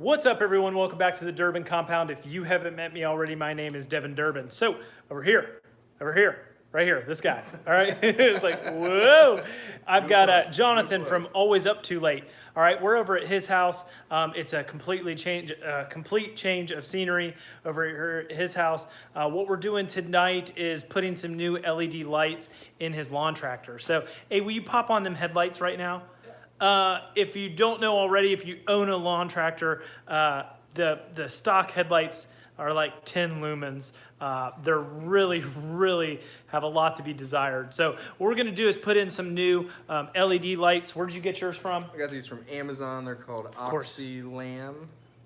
What's up, everyone? Welcome back to the Durbin Compound. If you haven't met me already, my name is Devin Durbin. So, over here, over here, right here, this guy. All right, it's like whoa. I've got uh, Jonathan from Always Up Too Late. All right, we're over at his house. Um, it's a completely change, uh, complete change of scenery over at his house. Uh, what we're doing tonight is putting some new LED lights in his lawn tractor. So, hey, will you pop on them headlights right now? Uh, if you don't know already, if you own a lawn tractor, uh, the, the stock headlights are like 10 lumens. Uh, they're really, really have a lot to be desired. So what we're gonna do is put in some new um, LED lights. Where did you get yours from? I got these from Amazon. They're called. Oxylam.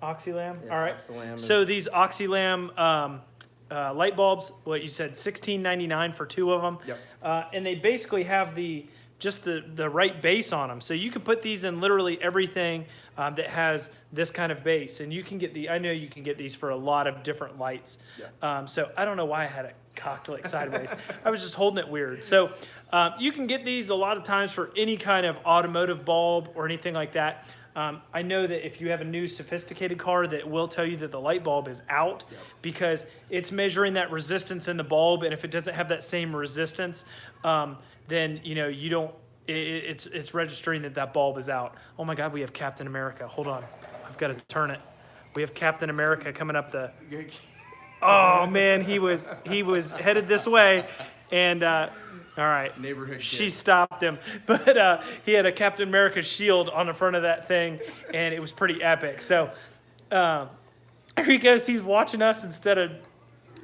Oxylam? Yeah, All right. Oxylam is- So these Oxylam um, uh, light bulbs, what you said, $16.99 for two of them. Yep. Uh, and they basically have the just the, the right base on them. So you can put these in literally everything um, that has this kind of base. And you can get the, I know you can get these for a lot of different lights. Yeah. Um, so I don't know why I had it cocked like sideways. I was just holding it weird. So um, you can get these a lot of times for any kind of automotive bulb or anything like that. Um, I know that if you have a new sophisticated car that will tell you that the light bulb is out because it's measuring that resistance in the bulb and if it doesn't have that same resistance, um, then you know you don't, i i- it's, it's registering that that bulb is out. Oh my God, we have Captain America. Hold on, I've got to turn it. We have Captain America coming up the, oh man, he was, he was headed this way and, uh, all right. Neighborhood She kid. stopped him, but uh, he had a Captain America shield on the front of that thing, and it was pretty epic. So uh, here he goes. He's watching us instead of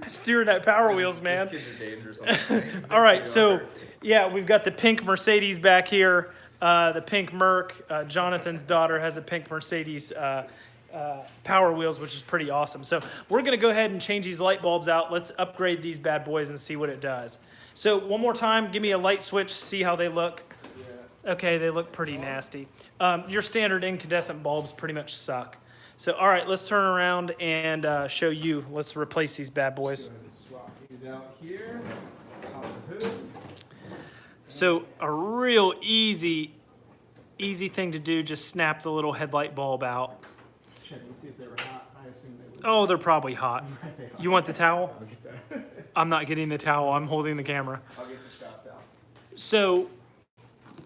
steering that Power Wheels, man. These kids are dangerous. All right, so yeah, we've got the pink Mercedes back here. Uh, the pink Merc. Uh, Jonathan's daughter has a pink Mercedes uh, uh, Power Wheels, which is pretty awesome. So we're gonna go ahead and change these light bulbs out. Let's upgrade these bad boys and see what it does. So one more time, give me a light switch, see how they look. Okay, they look pretty nasty. Um, your standard incandescent bulbs pretty much suck. So all right, let's turn around and uh, show you. Let's replace these bad boys. Go ahead and swap these out here. Pop the hood. So a real easy, easy thing to do, just snap the little headlight bulb out. Check and see if they were hot. I assume they would. Oh, they're probably hot. They. You want the towel? I'll get that. I'm not getting the towel, I'm holding the camera. I'll get the shop down. So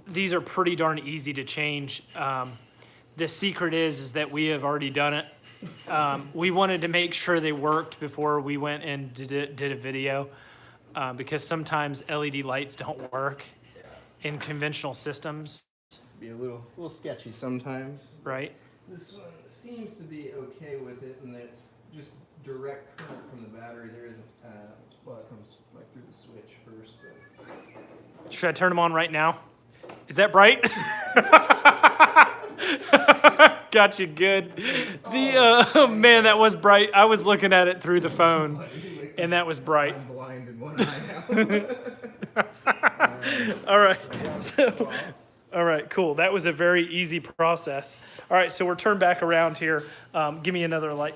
these are pretty darn easy to change. Um, the secret is, is that we have already done it. Um, we wanted to make sure they worked before we went and did, it- did a video. Uh, because sometimes LED lights don't work in conventional systems, Be a little, little sketchy sometimes. right? This one seems to be okay with it, and it's just direct current from the battery. There isn't. Uh, well, it comes like through the switch first, but Should I turn them on right now? Is that bright? Got you good. The uh, oh, man, that was bright. I was looking at it through the phone, and that was bright. I'm blind in one eye now. All right. So, all right, cool. That was a very easy process. All right, so we're turned back around here. Um, give me another light.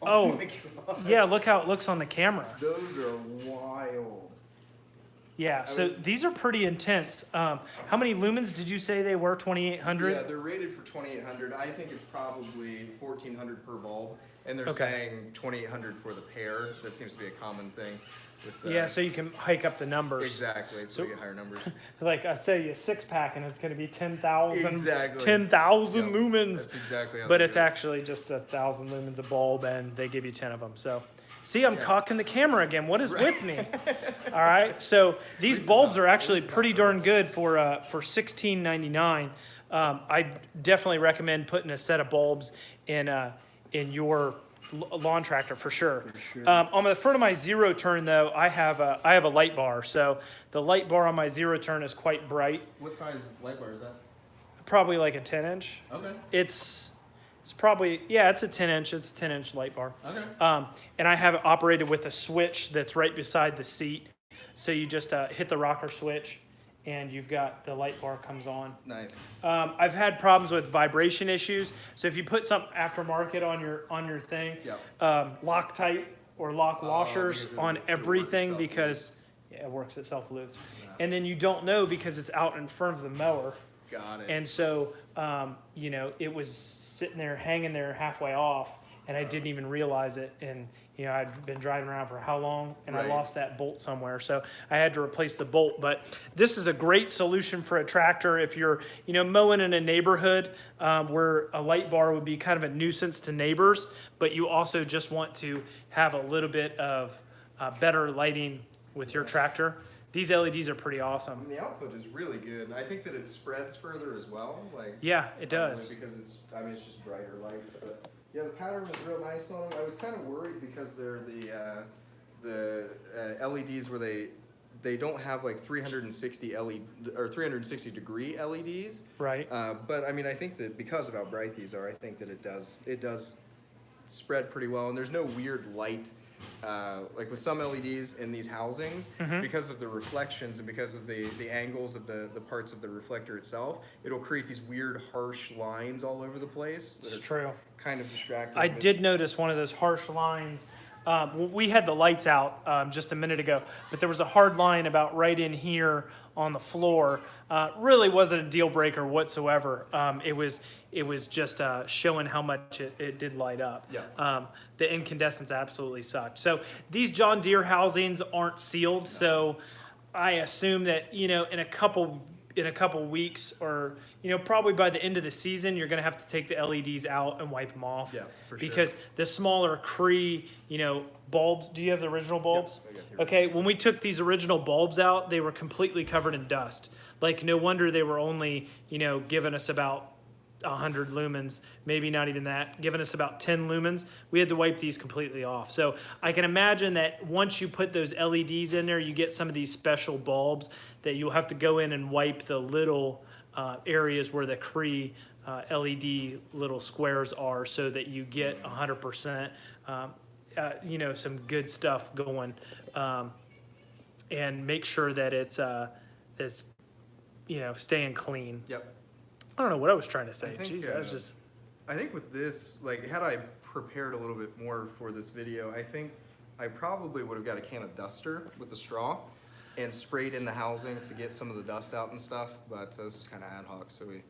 Oh, god. yeah. Look how it looks on the camera. Those are wild. Yeah. So these are pretty intense. Um, how many lumens did you say they were? Twenty eight hundred. Yeah, they're rated for 2800. I think it's probably 1400 per bulb, and they're Okay. saying 2800 for the pair. That seems to be a common thing. With, uh, Yeah, so you can hike up the numbers. exactly. So, So- we get higher numbers. Like I say, a six pack and it's going to be 10,000 Exactly. 10,000 Yep, lumens. That's exactly. But it's actually just a thousand lumens a bulb and they give you 10 of them. So see, I'm Yeah. cocking the camera again. What is with me? All right. So these bulbs not- are actually pretty darn good for, uh, for 16.99. Um, I definitely recommend putting a set of bulbs in, uh, in your lawn tractor for sure. sure. Um, on the front of my zero turn though, I have a, I have a light bar. So the light bar on my zero turn is quite bright. What size light bar is that? Probably like a 10 inch. Okay. It's it's probably yeah, it's a 10 inch. It's a 10 inch light bar. Okay. Um, and I have it operated with a switch that's right beside the seat. So you just uh, hit the rocker switch, and you've got the light bar comes on. Nice. Um, I've had problems with vibration issues. So if you put some aftermarket on your on your thing, Yep. um, Loctite or lock Oh, washers it- on everything because yeah, it works itself loose. And then you don't know because it's out in front of the mower Got it. And so, um, you know, it was sitting there, hanging there halfway off, and I didn't even realize it. And, you know, I'd been driving around for how long, and I lost that bolt somewhere. So I had to replace the bolt. But this is a great solution for a tractor if you're, you know, mowing in a neighborhood um, where a light bar would be kind of a nuisance to neighbors, but you also just want to have a little bit of uh, better lighting with your tractor. These LEDs are pretty awesome. mean, the output is really good. and I think that it spreads further as well. Like Yeah, it does. because it's. I mean, it's just brighter lights, but yeah, the pattern was real nice on them. I was kind of worried because they're the uh, the uh, LEDs where they they don't have like 360 LED or 360 degree LEDs. Right. Uh, but I mean, I think that because of how bright these are, I think that it does it does spread pretty well, and there's no weird light. Uh, like with some LEDs in these housings, Mhm. because of the reflections and because of the, the angles of the, the parts of the reflector itself, it'll create these weird harsh lines all over the place that It's are true. kind of distracting. I did notice one of those harsh lines. Um, we had the lights out um, just a minute ago, but there was a hard line about right in here on the floor. Uh, really wasn't a deal breaker whatsoever. Um, it was it was just uh, showing how much it, it did light up. Yeah. Um, the incandescence absolutely sucked. So these John Deere housings aren't sealed, so I assume that you know in a couple in a couple weeks or you know probably by the end of the season you're going to have to take the LEDs out and wipe them off. Yeah, for sure. Because the smaller Cree, you know, bulbs. Do you have the original bulbs? Got the Okay, when we took these original bulbs out, they were completely covered in dust. Like no wonder they were only, you know, giving us about 100 lumens, maybe not even that, giving us about 10 lumens. We had to wipe these completely off. So I can imagine that once you put those LEDs in there, you get some of these special bulbs that you'll have to go in and wipe the little uh, areas where the Cree uh, LED little squares are so that you get 100%, um, uh, you know, some good stuff going. Um, and make sure that it's, uh, it's, you know, staying clean. Yep. I don't know what I was trying to say. think, Jeez, I was uh, just. I think with this, like, had I prepared a little bit more for this video, I think I probably would have got a can of duster with the straw and sprayed in the housings to get some of the dust out and stuff, but uh, this was kind of ad hoc, so we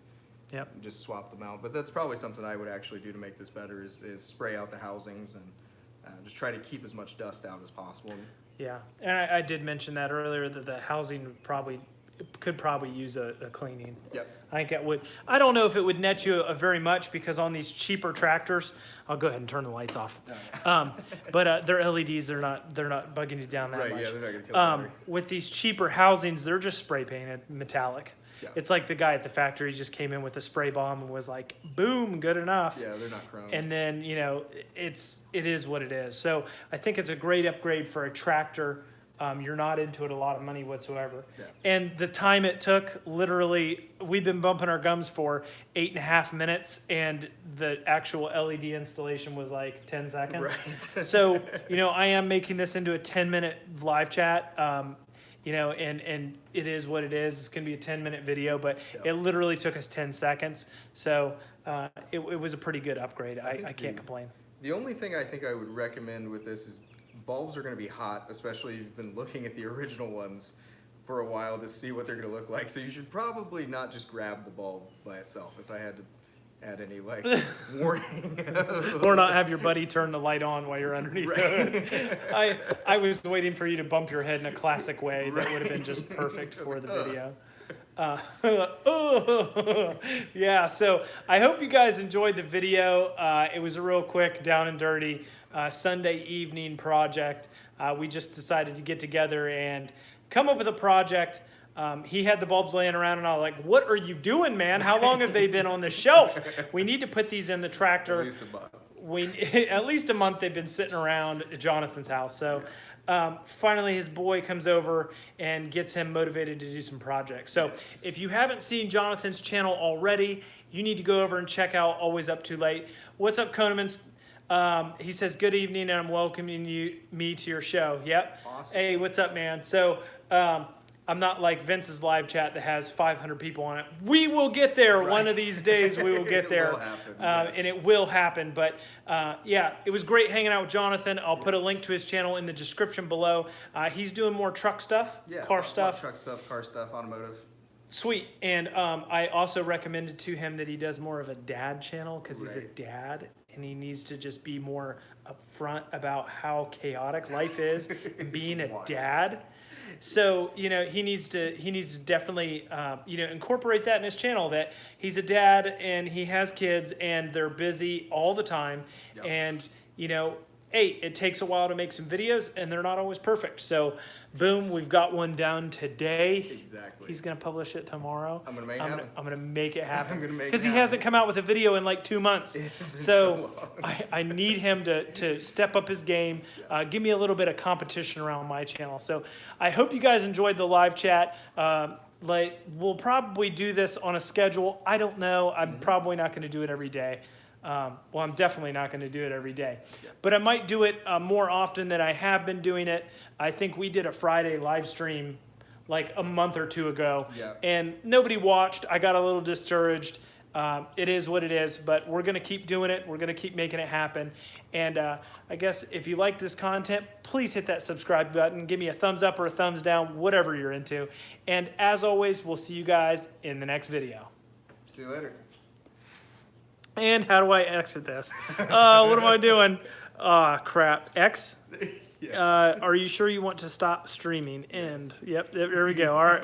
Yep. just swapped them out. But that's probably something I would actually do to make this better is, is spray out the housings and uh, just try to keep as much dust out as possible. Yeah, and I, I did mention that earlier that the housing would probably could probably use a, a cleaning. Yep. I think it would. I don't know if it would net you a very much because on these cheaper tractors, I'll go ahead and turn the lights off. Um, but uh, their LEDs, they're not they're not bugging you down that Right, much. yeah, they're not gonna kill the Um, battery. with these cheaper housings, they're just spray painted metallic. Yeah. It's like the guy at the factory just came in with a spray bomb and was like, "Boom, good enough." Yeah, they're not chrome. and then you know it's it is what it is so i think it's a great upgrade for a tractor um, you're not into it a lot of money whatsoever Yeah. and the time it took literally we've been bumping our gums for eight and a half minutes and the actual led installation was like 10 seconds Right. so you know i am making this into a 10 minute live chat um, you know and and it is what it is it's going to be a 10 minute video but Yeah. it literally took us 10 seconds so uh, it, it was a pretty good upgrade i, think I can't the- complain The only thing I think I would recommend with this is bulbs are going to be hot, especially if you've been looking at the original ones for a while to see what they're going to look like. So you should probably not just grab the bulb by itself. If I had to add any like warning, or not have your buddy turn the light on while you're underneath hood. I, I was waiting for you to bump your head in a classic way that would have been just perfect for the video. Uh, oh, yeah, so I hope you guys enjoyed the video. Uh, it was a real quick, down and dirty uh, Sunday evening project. Uh, we just decided to get together and come up with a project. Um, he had the bulbs laying around, and I was like, "What are you doing, man? How long have they been on the shelf? We need to put these in the at tractor." least a month. we at least a month they've been sitting around at Jonathan's house. So um, finally, his boy comes over and gets him motivated to do some projects. So if you haven't seen Jonathan's channel already, you need to go over and check out Always Up Too Late. What's up, Konemans? Um, he says, "Good evening, and I'm welcoming you me to your show." Yep. Awesome. Hey, what's up, man? So. Um, I'm not like Vince's live chat that has 500 people on it. We will get there one of these days. We will get there, will happen, Uh, yes. and it will happen. But uh, yeah, it was great hanging out with Jonathan. I'll put a link to his channel in the description below. Uh, he's doing more truck stuff, Yeah, car stuff. truck stuff, car stuff, automotive. Sweet. And um, I also recommended to him that he does more of a dad channel because he's a dad and he needs to just be more upfront about how chaotic life is being a wild. dad. So you know he needs to he needs to definitely uh, you know incorporate that in his channel that he's a dad and he has kids and they're busy all the time Yep. and you know hey it takes a while to make some videos and they're not always perfect so boom we've got one down today Exactly. He's gonna publish it tomorrow. I'm gonna make it I'm gonna, happen. I'm gonna make it happen. I'm gonna make it Because he happen. hasn't come out with a video in like two months. It has been So so long. I, I need him to, to step up his game, uh, give me a little bit of competition around my channel. So I hope you guys enjoyed the live chat. Um, like, we'll probably do this on a schedule. I don't know. I'm Mm-hmm. probably not gonna do it every day. Um, well, I'm definitely not gonna do it every day. But I might do it uh, more often than I have been doing it. I think we did a Friday live stream like a month or two ago. Yeah. And nobody watched. I got a little discouraged. Um, it is what it is, but we're going to keep doing it. We're going to keep making it happen. And uh, I guess if you like this content, please hit that subscribe button. Give me a thumbs up or a thumbs down, whatever you're into. And as always, we'll see you guys in the next video. See you later. And how do I exit this? Uh, what am I doing? Ah, crap. X? Yes. Uh, are you sure you want to stop streaming? End. Yep, there we go. All right.